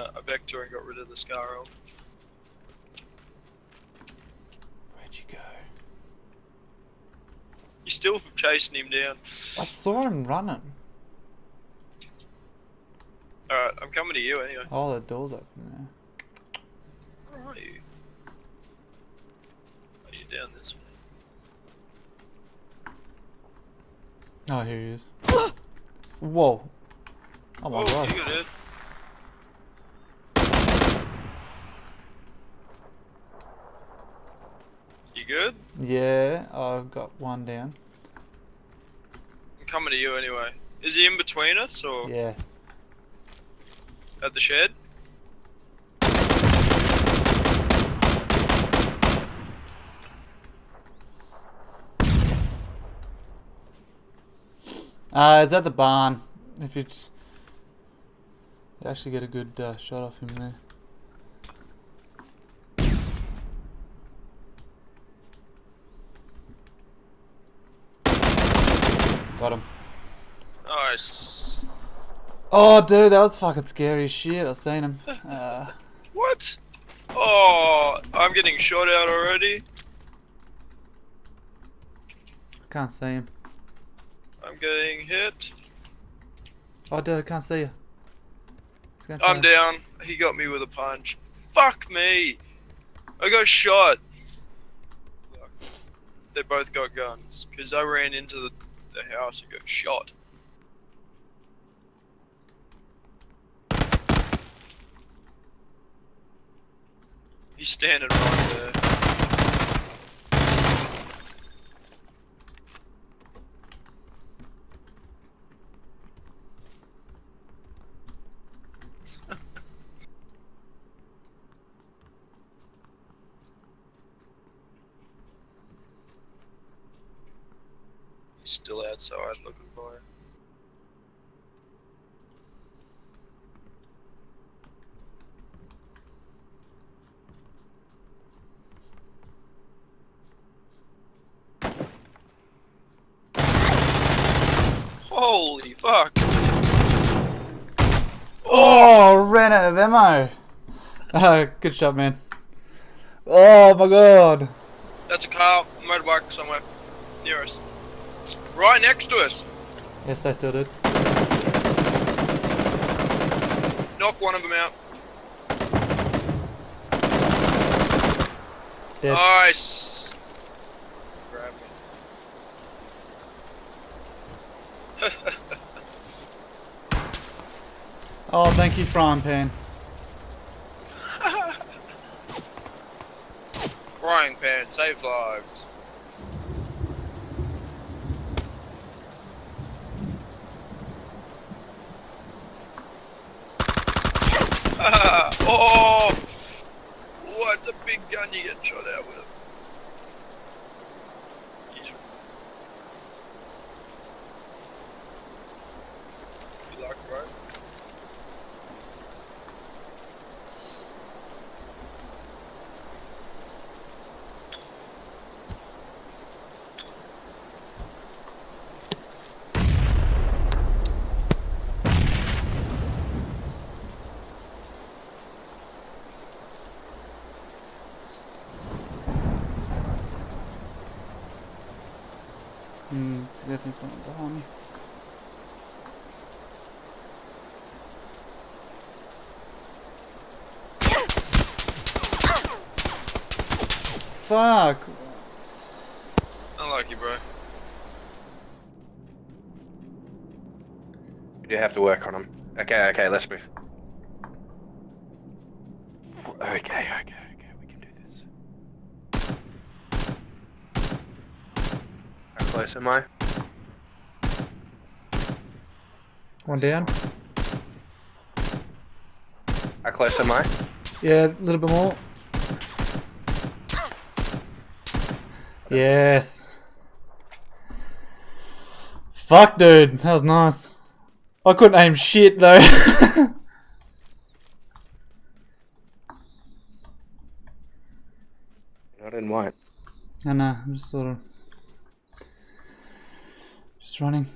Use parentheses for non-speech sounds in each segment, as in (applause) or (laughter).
uh, a Vector and got rid of the SCAR-L. Where'd you go? You're still chasing him down. I saw him running. Alright, I'm coming to you anyway. Oh, the door's open there. Where are you? Are you down this way? Oh, here he is. (gasps) Whoa. Oh my oh, god. you got it. You good? Yeah, I've got one down. I'm coming to you anyway. Is he in between us or Yeah. at the shed? Uh, it's at the barn. If it's... You actually get a good uh, shot off him there. Got him. Nice. Oh, dude, that was fucking scary as shit. I seen him. (laughs) Uh, What? Oh, I'm getting shot out already. can't see him. I'm getting hit. Oh, dude, I can't see you. He's gonna I'm try- down. He got me with a punch. Fuck me. I got shot. They both got guns because I ran into the, the house and got shot. He's standing right there. He's still outside looking for. Holy fuck! Oh, ran out of ammo. (laughs) Uh, good shot, man. Oh my god. That's a car, motorbike somewhere near us. Right next to us. Yes, they still did. Knock one of them out. Dead. Nice. Grab (laughs) me. Oh, thank you, frying pan. (laughs) Frying pan, save lives. (laughs) oh! What a big gun you get shot out with. He's... Good luck, bro. There's definitely something. Fuck. Unlucky, bro. We do have to work on him. Okay, okay, let's move. Okay, okay, okay, we can do this. How close am I? One down. How close am I? Yeah, a little bit more. Yes. Fuck, dude. That was nice. I couldn't aim shit, though. (laughs) Not in white. I know, I'm just sort of... Just running.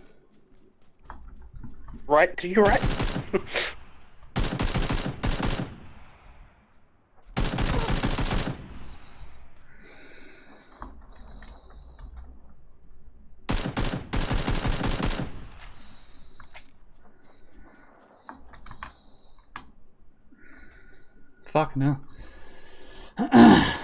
Right (laughs) to your right. Fuck no. (clears throat)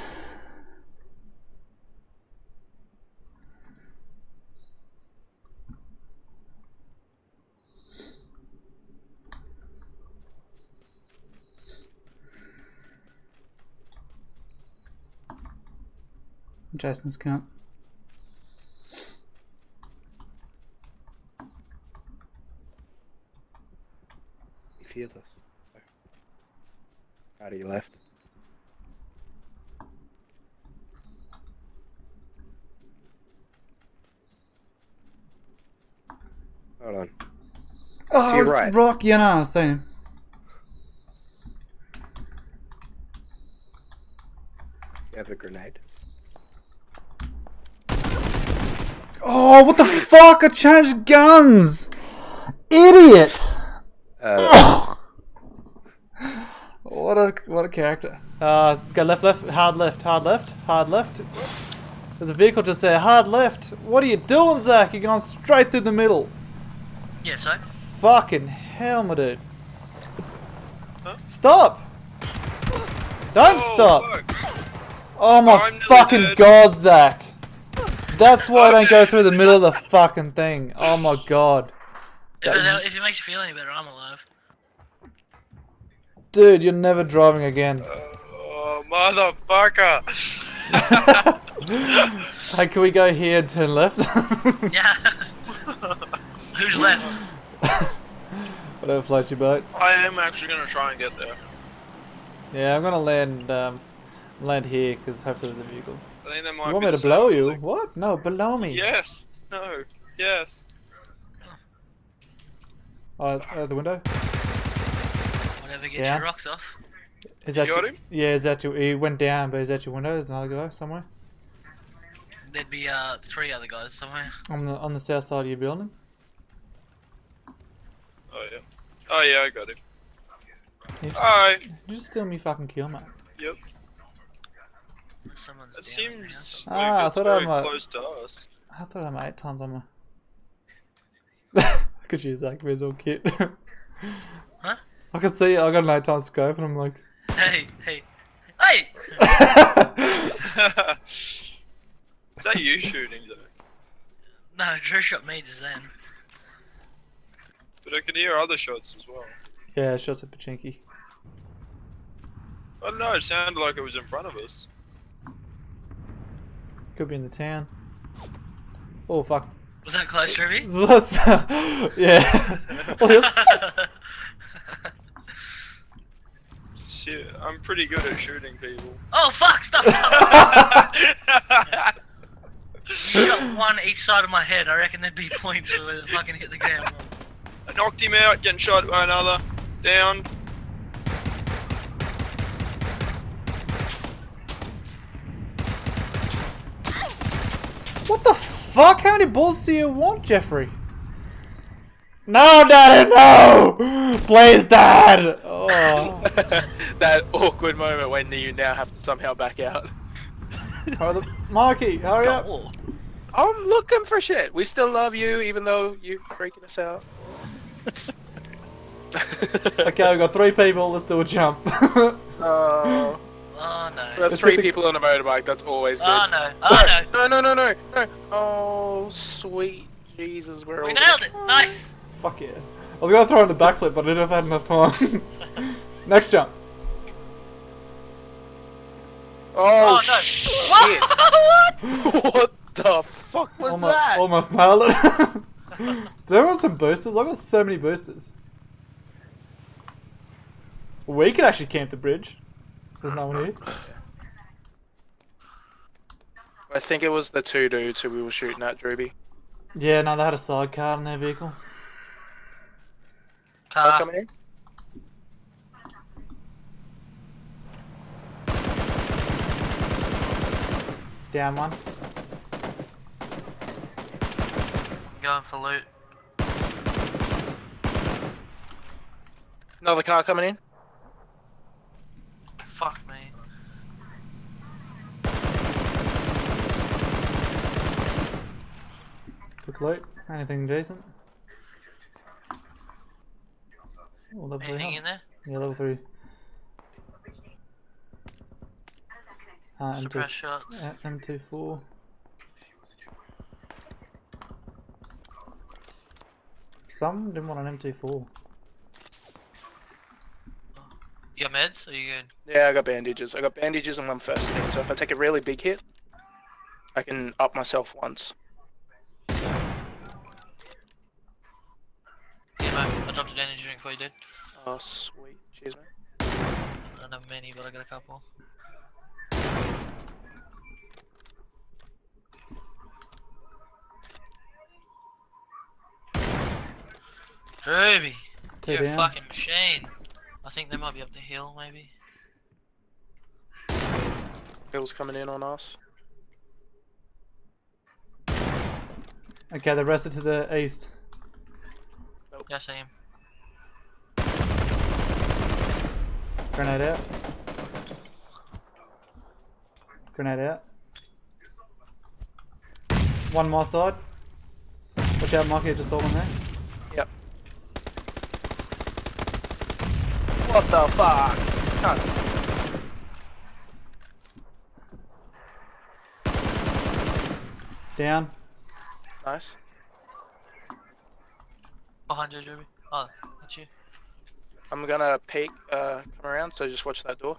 Jason's count. He fears us. Out of your left. Hold on. Oh, it's right. Rock, yeah, no, I was saying. You have a grenade. Oh, what the fuck? I changed guns! Idiot! Uh, (coughs) What a what a character. Uh, go left, left, hard left, hard left, hard left. There's a vehicle just there, hard left. What are you doing, Zach? You're going straight through the middle. Yeah, so? Fucking hell, my dude. Huh? Stop! Don't Oh, stop! fuck. Oh my I'm fucking god, Zach! That's why I don't go through the middle of the (laughs) fucking thing. Oh my god. If That- it, if it makes you feel any better, I'm alive. Dude, you're never driving again. Oh, motherfucker. (laughs) hey, can we go here and turn left? (laughs) Yeah. Who's left? Whatever floats your boat. I am actually gonna try and get there. Yeah, I'm gonna land um, land here because hopefully there's a vehicle. I think that might You want be me to blow same you? building. What? No, below me. Yes. No. Yes. Oh, it's- uh, the window. Whatever gets Yeah. your rocks off. Is You that got your, him? Yeah, is that your? He went down, but is that your window? There's another guy somewhere There'd be uh three other guys somewhere. on the on the south side of your building. Oh yeah. Oh yeah, I got him. You just, Hi. you just steal me fucking kill, mate. Yep. Someone's It down in seems Ah, like I it's thought I very might- close to us. I thought I'm eight times on my. (laughs) I could use Zach Visual kit. (laughs) Huh? I can see I got an eight times scope and I'm like. Hey, hey, hey! (laughs) Is that you shooting, Zach? No, Drew shot me just then. But I could hear other shots as well. yeah, shots at Pochinki. I don't know, it sounded like it was in front of us. Could be in the town. Oh fuck. Was that close, Drew? Let's, (laughs) yeah. (laughs) Shit, I'm pretty good at shooting people. oh fuck! Stop! stop. (laughs) Shot one each side of my head. I reckon there'd be points where it fucking hit the ground. I knocked him out, getting shot by another. Down. What the fuck? How many balls do you want, Jeffrey? No, Daddy, no! Please, Dad! Oh. (laughs) that awkward moment when you now have to somehow back out. Oh, hurry the- Mikey, hurry up! Oh, I'm looking for shit. We still love you, even though you're freaking us out. Okay, we've got three people, let's do a jump. (laughs) Oh, oh no. that's three the- people on a motorbike. That's always ah, good. Oh no. Oh no. No, no, no, no, no. Oh, sweet Jesus, we're We all. nailed it. Nice. Fuck yeah. I was gonna throw in the backflip, but I didn't have had enough time. (laughs) Next jump. Oh, Oh, no. shit! (laughs) what? what the fuck was almost, that? almost nailed it. (laughs) Does everyone have some boosters? I've got so many boosters. We could actually camp the bridge. There's no one here. I think it was the two dudes who we were shooting at, Drewby. Yeah, no, they had a sidecar in their vehicle. Car Car. coming in. Down one. Going for loot. Another car coming in. Fuck me. Quick loot. Anything decent? Oh, level three. Anything in there? Yeah, level three. Uh, M2, Suppress shots. uh, M24. Some didn't want an M24. You got meds? Are you good? Yeah, I got bandages. I got bandages and one first aid. So if I take a really big hit, I can up myself once. Yeah, mate. I dropped a energy drink for you, dude. Oh, sweet. Cheers, man. I don't have many, but I got a couple. Drooby, Two you're a fucking machine. I think they might be up the hill, maybe. Hill's coming in on us. Okay, the rest are to the east. Yeah, I see him. Grenade out. Grenade out. One more side. Watch out, Mikey, just all in there. Yep. What the fuck? Cunt. Down. Nice. Behind you, Drooby. Oh, that's you. I'm gonna peek, uh, come around, so just watch that door.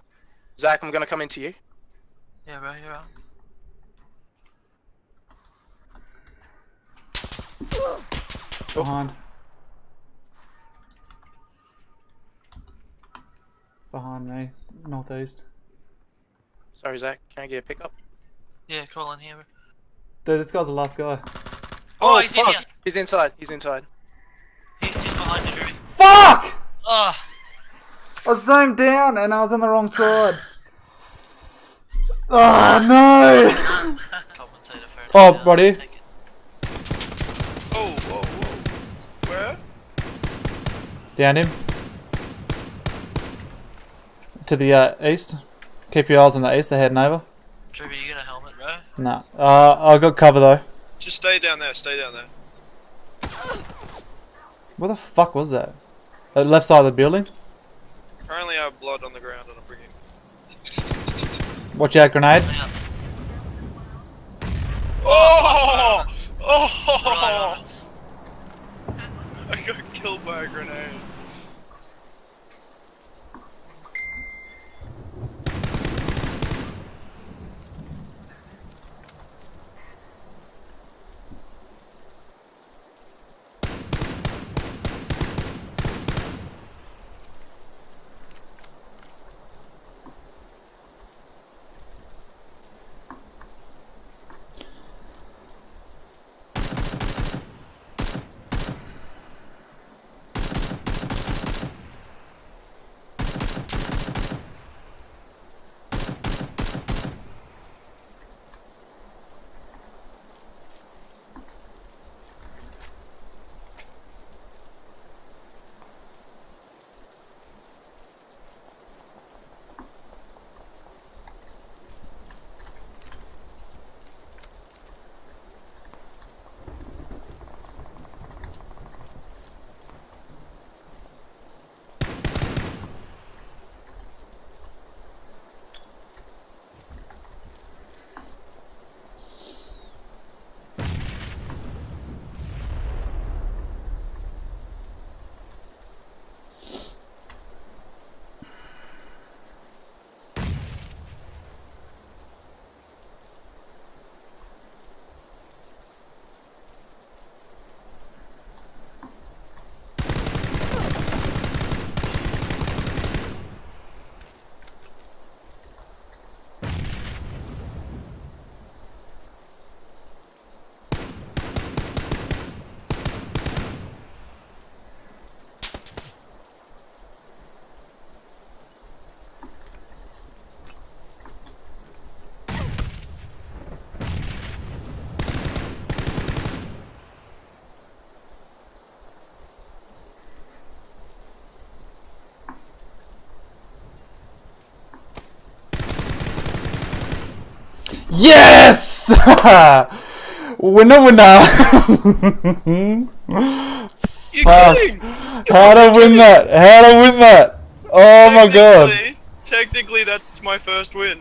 Zach, I'm gonna come into you. Yeah, bro, you're out. Behind. Behind me. Northeast. Sorry, Zach. Can I get a pickup? Yeah, call in here, bro. Dude, this guy's the last guy. Oh, he's in here. He's inside. He's inside. He's just behind the Drooby. Fuck! Oh, I zoomed down and I was on the wrong side. (sighs) (laughs) Oh no! compensator Oh, it. right here. Take it. Oh, whoa, whoa. Where? Down him. To the uh, east. Keep your eyes on the east, they're heading over. Drooby, you got a helmet, bro? Nah. Uh, I got cover though. Just stay down there, stay down there. Where the fuck was that? Uh, left side of the building? Apparently I have blood on the ground and I'm bringing... Watch out, grenade. Yeah. Oh! Right Oh! I got killed by a grenade. Yes! (laughs) winner, winner! You're Fuck. kidding! How to win that? How to win that? Oh my god. Technically- Technically, that's my first win.